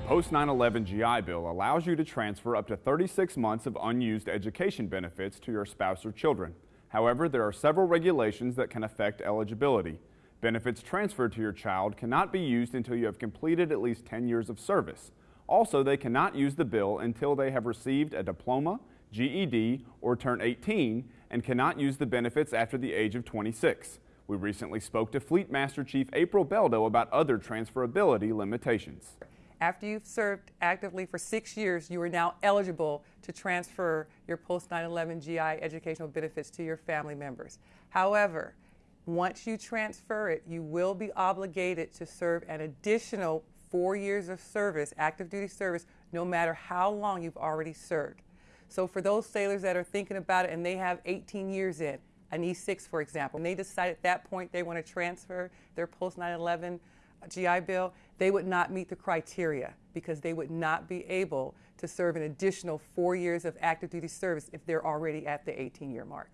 post 9-11 GI Bill allows you to transfer up to 36 months of unused education benefits to your spouse or children. However, there are several regulations that can affect eligibility. Benefits transferred to your child cannot be used until you have completed at least 10 years of service. Also, they cannot use the bill until they have received a diploma, GED, or turn 18 and cannot use the benefits after the age of 26. We recently spoke to Fleet Master Chief April Beldo about other transferability limitations. After you've served actively for six years, you are now eligible to transfer your post 9-11 GI educational benefits to your family members. However, once you transfer it, you will be obligated to serve an additional four years of service, active duty service, no matter how long you've already served. So for those sailors that are thinking about it and they have 18 years in, an E6 for example, and they decide at that point they want to transfer their post 9-11 GI Bill, they would not meet the criteria because they would not be able to serve an additional four years of active duty service if they're already at the 18 year mark.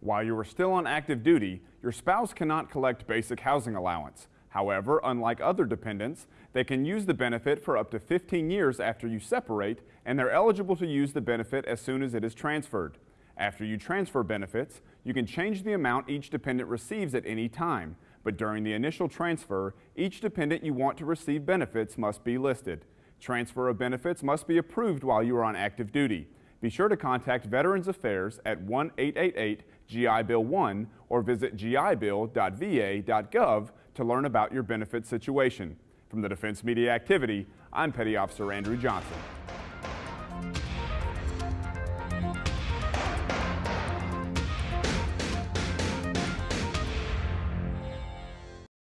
While you are still on active duty, your spouse cannot collect basic housing allowance. However, unlike other dependents, they can use the benefit for up to 15 years after you separate, and they're eligible to use the benefit as soon as it is transferred. After you transfer benefits, you can change the amount each dependent receives at any time, but during the initial transfer, each dependent you want to receive benefits must be listed. Transfer of benefits must be approved while you are on active duty. Be sure to contact Veterans Affairs at 1-888-GI-BILL-1 or visit gibill.va.gov to learn about your benefit situation. From the Defense Media Activity, I'm Petty Officer Andrew Johnson.